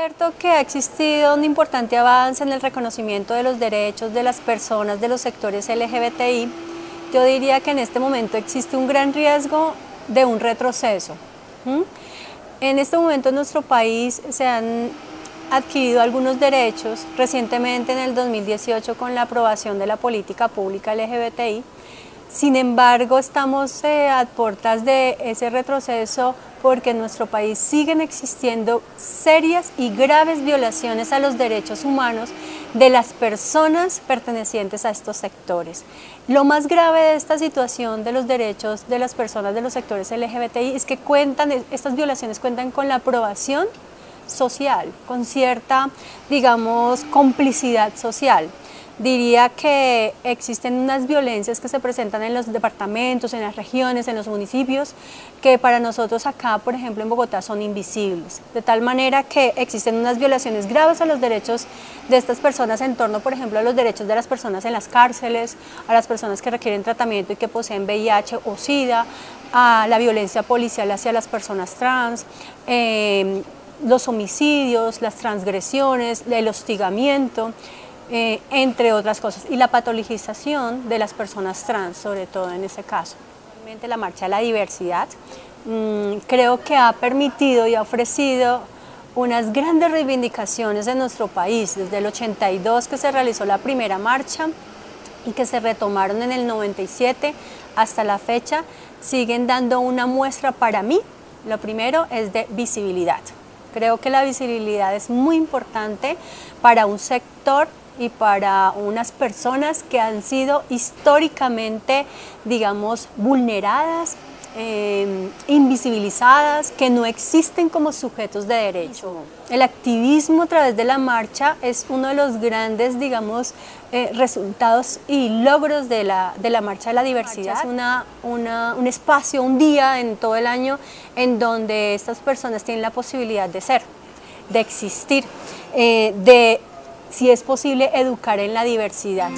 cierto que ha existido un importante avance en el reconocimiento de los derechos de las personas de los sectores LGBTI. Yo diría que en este momento existe un gran riesgo de un retroceso. En este momento en nuestro país se han adquirido algunos derechos recientemente en el 2018 con la aprobación de la política pública LGBTI. Sin embargo, estamos eh, a puertas de ese retroceso porque en nuestro país siguen existiendo serias y graves violaciones a los derechos humanos de las personas pertenecientes a estos sectores. Lo más grave de esta situación de los derechos de las personas de los sectores LGBTI es que cuentan, estas violaciones cuentan con la aprobación social, con cierta, digamos, complicidad social diría que existen unas violencias que se presentan en los departamentos, en las regiones, en los municipios, que para nosotros acá, por ejemplo, en Bogotá son invisibles. De tal manera que existen unas violaciones graves a los derechos de estas personas en torno, por ejemplo, a los derechos de las personas en las cárceles, a las personas que requieren tratamiento y que poseen VIH o SIDA, a la violencia policial hacia las personas trans, eh, los homicidios, las transgresiones, el hostigamiento, eh, entre otras cosas, y la patologización de las personas trans, sobre todo en ese caso. Realmente la Marcha de la Diversidad mm, creo que ha permitido y ha ofrecido unas grandes reivindicaciones en nuestro país, desde el 82 que se realizó la primera marcha y que se retomaron en el 97 hasta la fecha, siguen dando una muestra para mí, lo primero es de visibilidad. Creo que la visibilidad es muy importante para un sector y para unas personas que han sido históricamente, digamos, vulneradas, em, invisibilizadas, que no existen como sujetos de derecho. El activismo a través de la marcha es uno de los grandes, digamos, eh, resultados y logros de la, de la Marcha de la Diversidad. Es una, un espacio, un día en todo el año en donde estas personas tienen la posibilidad de ser, de existir, eh, de si es posible educar en la diversidad.